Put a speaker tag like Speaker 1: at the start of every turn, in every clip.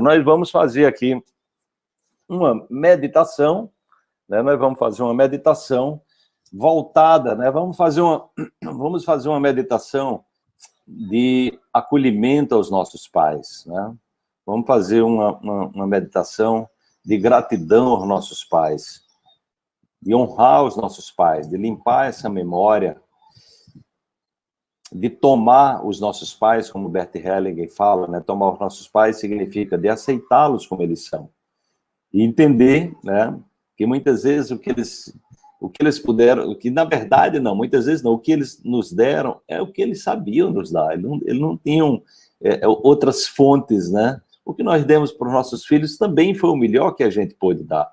Speaker 1: Nós vamos fazer aqui uma meditação, né? Nós vamos fazer uma meditação voltada, né? Vamos fazer uma, vamos fazer uma meditação de acolhimento aos nossos pais, né? Vamos fazer uma, uma, uma meditação de gratidão aos nossos pais, de honrar os nossos pais, de limpar essa memória, de tomar os nossos pais, como Bert Hellinger fala, né? tomar os nossos pais significa de aceitá-los como eles são. E entender né, que muitas vezes o que eles o que eles puderam, o que na verdade não, muitas vezes não, o que eles nos deram é o que eles sabiam nos dar, eles não, eles não tinham é, é outras fontes, né? O que nós demos para os nossos filhos também foi o melhor que a gente pôde dar.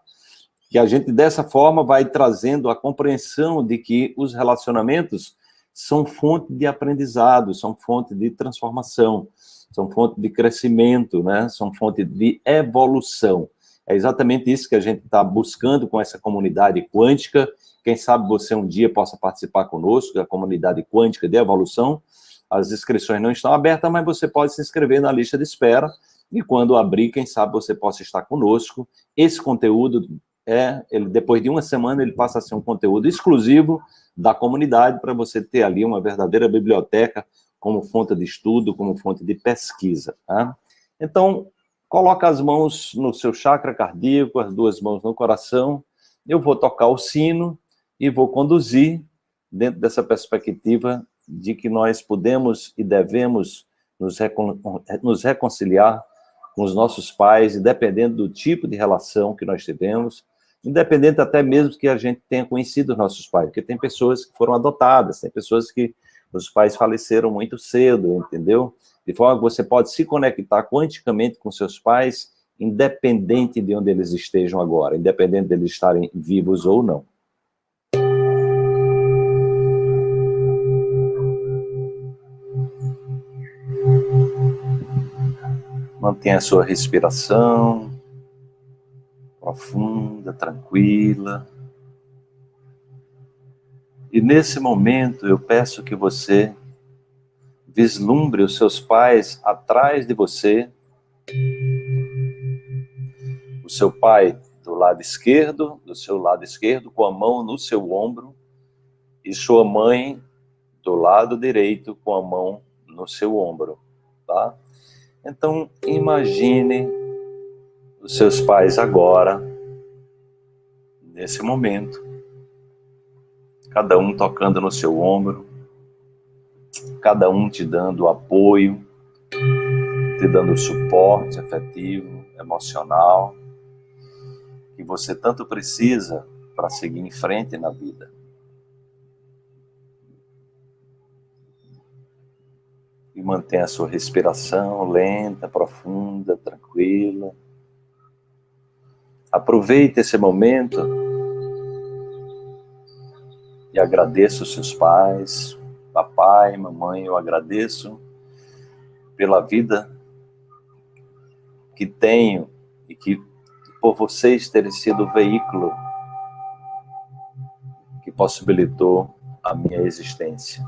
Speaker 1: Que a gente, dessa forma, vai trazendo a compreensão de que os relacionamentos são fonte de aprendizado, são fonte de transformação, são fonte de crescimento, né? são fonte de evolução. É exatamente isso que a gente está buscando com essa comunidade quântica. Quem sabe você um dia possa participar conosco, da comunidade quântica de evolução. As inscrições não estão abertas, mas você pode se inscrever na lista de espera. E quando abrir, quem sabe você possa estar conosco. Esse conteúdo, é, ele, depois de uma semana, ele passa a ser um conteúdo exclusivo da comunidade para você ter ali uma verdadeira biblioteca como fonte de estudo, como fonte de pesquisa. Tá? Então, coloca as mãos no seu chakra cardíaco, as duas mãos no coração, eu vou tocar o sino e vou conduzir dentro dessa perspectiva de que nós podemos e devemos nos, recon nos reconciliar com os nossos pais, independente do tipo de relação que nós tivemos, independente até mesmo que a gente tenha conhecido os nossos pais, porque tem pessoas que foram adotadas, tem pessoas que os pais faleceram muito cedo, entendeu? De forma que você pode se conectar quanticamente com seus pais, independente de onde eles estejam agora, independente de eles estarem vivos ou não. Mantenha a sua respiração profunda, tranquila. E nesse momento eu peço que você vislumbre os seus pais atrás de você, o seu pai do lado esquerdo, do seu lado esquerdo, com a mão no seu ombro, e sua mãe do lado direito, com a mão no seu ombro, tá? Então, imagine os seus pais agora, nesse momento, cada um tocando no seu ombro, cada um te dando apoio, te dando suporte afetivo, emocional, que você tanto precisa para seguir em frente na vida. E mantenha a sua respiração lenta, profunda, tranquila. Aproveite esse momento e agradeça os seus pais, papai, mamãe, eu agradeço pela vida que tenho e que por vocês terem sido o veículo que possibilitou a minha existência.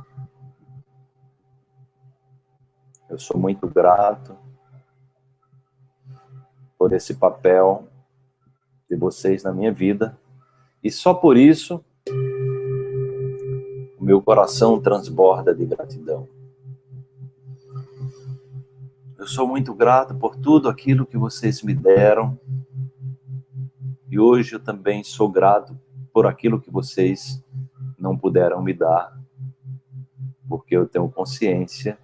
Speaker 1: Eu sou muito grato por esse papel de vocês na minha vida. E só por isso, o meu coração transborda de gratidão. Eu sou muito grato por tudo aquilo que vocês me deram. E hoje eu também sou grato por aquilo que vocês não puderam me dar. Porque eu tenho consciência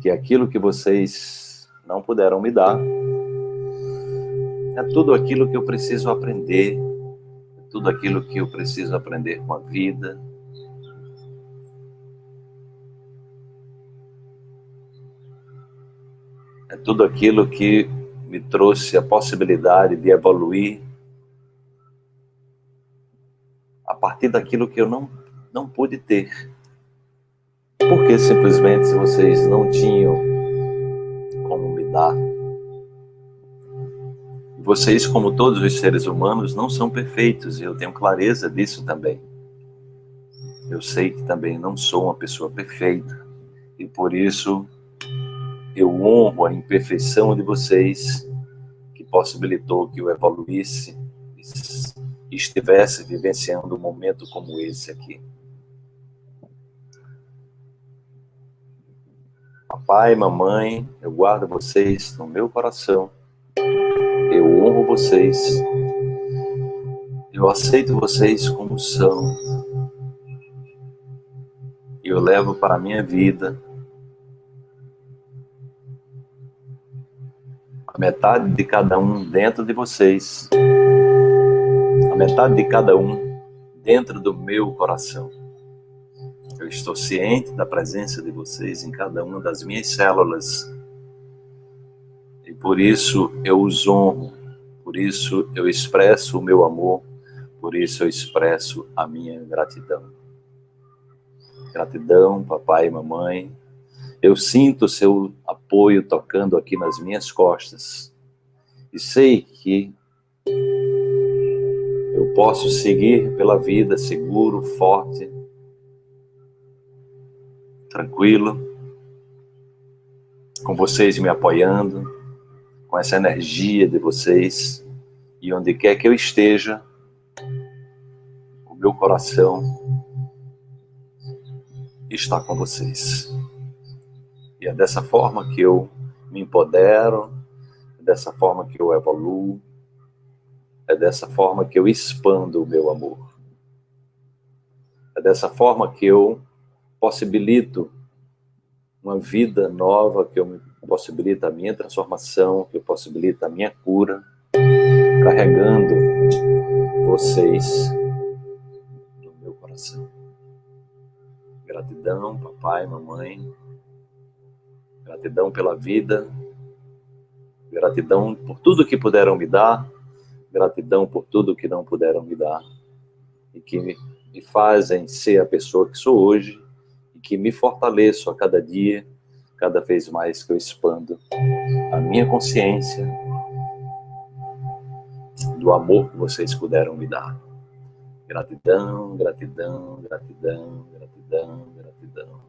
Speaker 1: que aquilo que vocês não puderam me dar é tudo aquilo que eu preciso aprender, é tudo aquilo que eu preciso aprender com a vida. É tudo aquilo que me trouxe a possibilidade de evoluir a partir daquilo que eu não, não pude ter. Porque simplesmente vocês não tinham vocês, como todos os seres humanos, não são perfeitos, e eu tenho clareza disso também. Eu sei que também não sou uma pessoa perfeita, e por isso Eu honro a imperfeição de vocês, que possibilitou que eu evoluísse e estivesse vivenciando um momento como esse aqui. Papai, mamãe, eu guardo vocês no meu coração. Eu honro vocês. Eu aceito vocês como são. Eu levo para a minha vida a metade de cada um dentro de vocês, a metade de cada um dentro do meu coração. Eu estou ciente da presença de vocês em cada uma das minhas células. Por isso eu os honro, por isso eu expresso o meu amor, por isso eu expresso a minha gratidão. Gratidão, papai e mamãe. Eu sinto seu apoio tocando aqui nas minhas costas. E sei que eu posso seguir pela vida seguro, forte, tranquilo, com vocês me apoiando, com essa energia de vocês, e onde quer que eu esteja, o meu coração está com vocês. E é dessa forma que eu me empodero, é dessa forma que eu evoluo, é dessa forma que eu expando o meu amor. É dessa forma que eu possibilito uma vida nova, que eu possibilita a minha transformação, que possibilita a minha cura, carregando vocês no meu coração. Gratidão, papai, mamãe. Gratidão pela vida. Gratidão por tudo que puderam me dar. Gratidão por tudo que não puderam me dar. E que me fazem ser a pessoa que sou hoje que me fortaleço a cada dia, cada vez mais que eu expando a minha consciência do amor que vocês puderam me dar. Gratidão, gratidão, gratidão, gratidão, gratidão.